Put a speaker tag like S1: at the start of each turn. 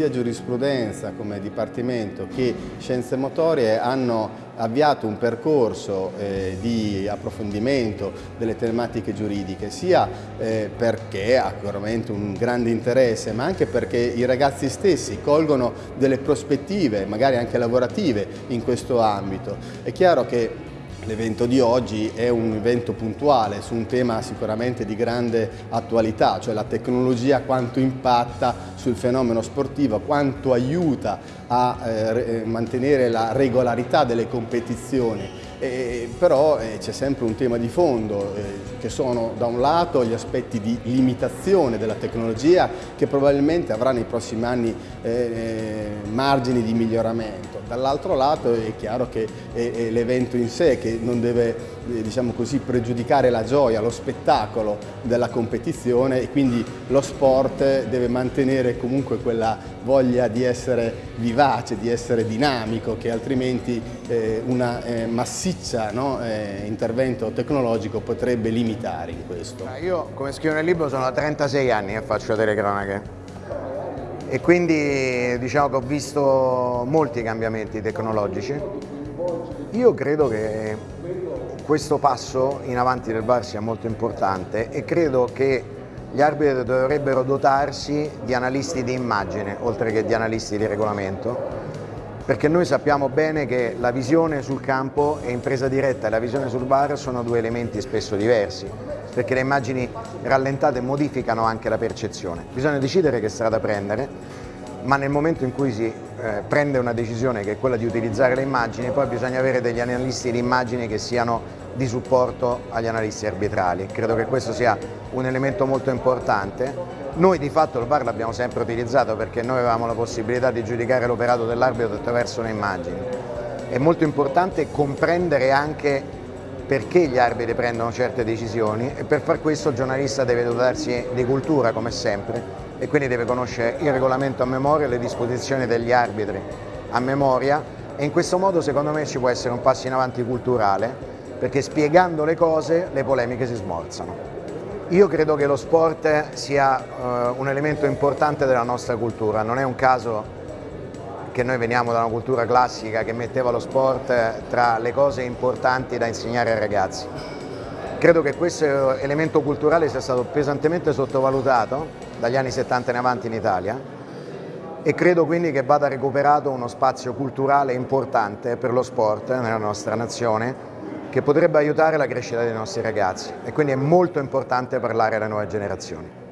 S1: sia giurisprudenza come Dipartimento che Scienze Motorie hanno avviato un percorso eh, di approfondimento delle tematiche giuridiche, sia eh, perché ha veramente un grande interesse, ma anche perché i ragazzi stessi colgono delle prospettive, magari anche lavorative, in questo ambito. È chiaro che L'evento di oggi è un evento puntuale su un tema sicuramente di grande attualità, cioè la tecnologia quanto impatta sul fenomeno sportivo, quanto aiuta a eh, mantenere la regolarità delle competizioni eh, però eh, c'è sempre un tema di fondo eh, che sono da un lato gli aspetti di limitazione della tecnologia che probabilmente avrà nei prossimi anni eh, eh, margini di miglioramento, dall'altro lato è chiaro che è, l'evento in sé che non deve eh, diciamo così, pregiudicare la gioia, lo spettacolo della competizione e quindi lo sport deve mantenere comunque quella voglia di essere vivace, di essere dinamico che altrimenti una massima massiccia no, eh, intervento tecnologico potrebbe limitare in questo.
S2: Io come scrivo nel libro sono da 36 anni che faccio telecronache e quindi diciamo che ho visto molti cambiamenti tecnologici. Io credo che questo passo in avanti del VAR sia molto importante e credo che gli arbitri dovrebbero dotarsi di analisti di immagine oltre che di analisti di regolamento perché noi sappiamo bene che la visione sul campo e in presa diretta e la visione sul bar sono due elementi spesso diversi, perché le immagini rallentate modificano anche la percezione. Bisogna decidere che strada prendere, ma nel momento in cui si eh, prende una decisione che è quella di utilizzare le immagini, poi bisogna avere degli analisti di immagini che siano di supporto agli analisti arbitrali. Credo che questo sia un elemento molto importante noi di fatto il VAR l'abbiamo sempre utilizzato perché noi avevamo la possibilità di giudicare l'operato dell'arbitro attraverso le immagini. È molto importante comprendere anche perché gli arbitri prendono certe decisioni e per far questo il giornalista deve dotarsi di cultura come sempre e quindi deve conoscere il regolamento a memoria, le disposizioni degli arbitri a memoria e in questo modo secondo me ci può essere un passo in avanti culturale perché spiegando le cose le polemiche si smorzano. Io credo che lo sport sia uh, un elemento importante della nostra cultura, non è un caso che noi veniamo da una cultura classica che metteva lo sport tra le cose importanti da insegnare ai ragazzi. Credo che questo elemento culturale sia stato pesantemente sottovalutato dagli anni 70 in avanti in Italia e credo quindi che vada recuperato uno spazio culturale importante per lo sport nella nostra nazione che potrebbe aiutare la crescita dei nostri ragazzi e quindi è molto importante parlare alle nuove generazioni.